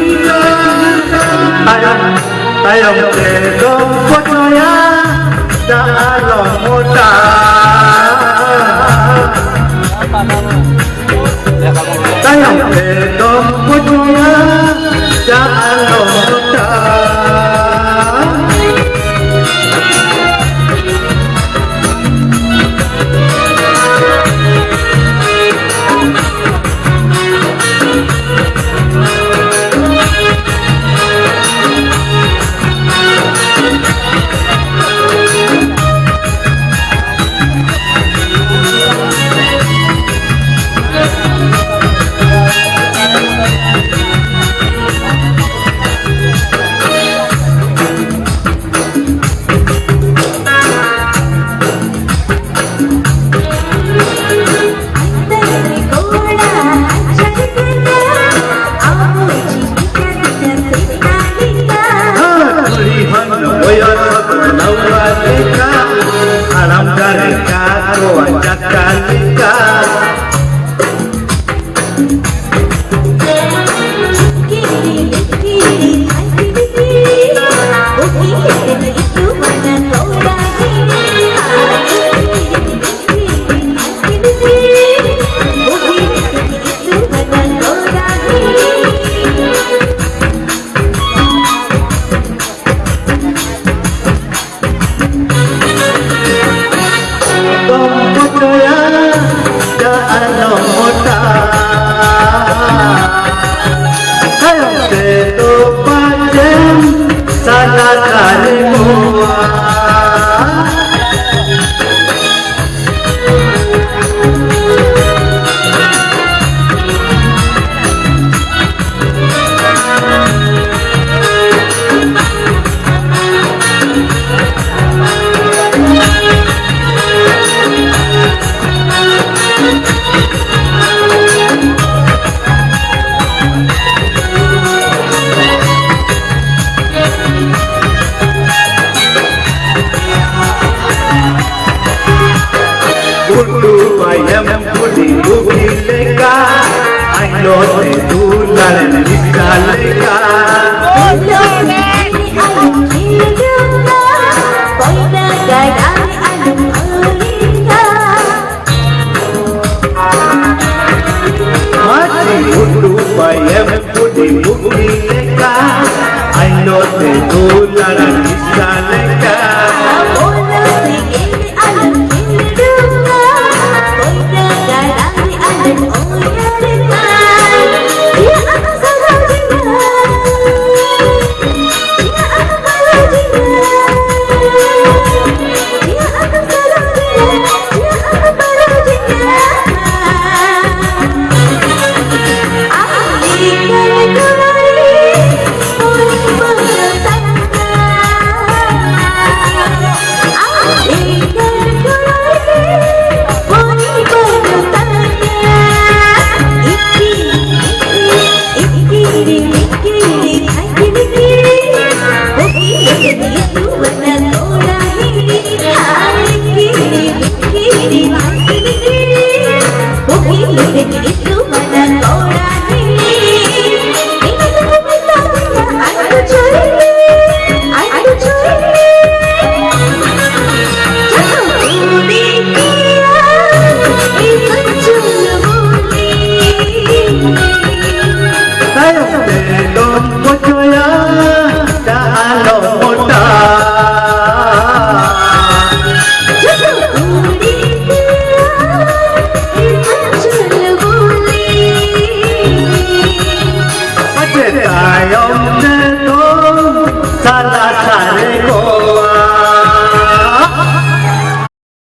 hida Tayang tayang kedong pocoya Chacarita, Chacarita, Kudu bayam kudi buki leka Ayo te dulan bisa leka Mati kudu bayam kudi buki leka Ayo te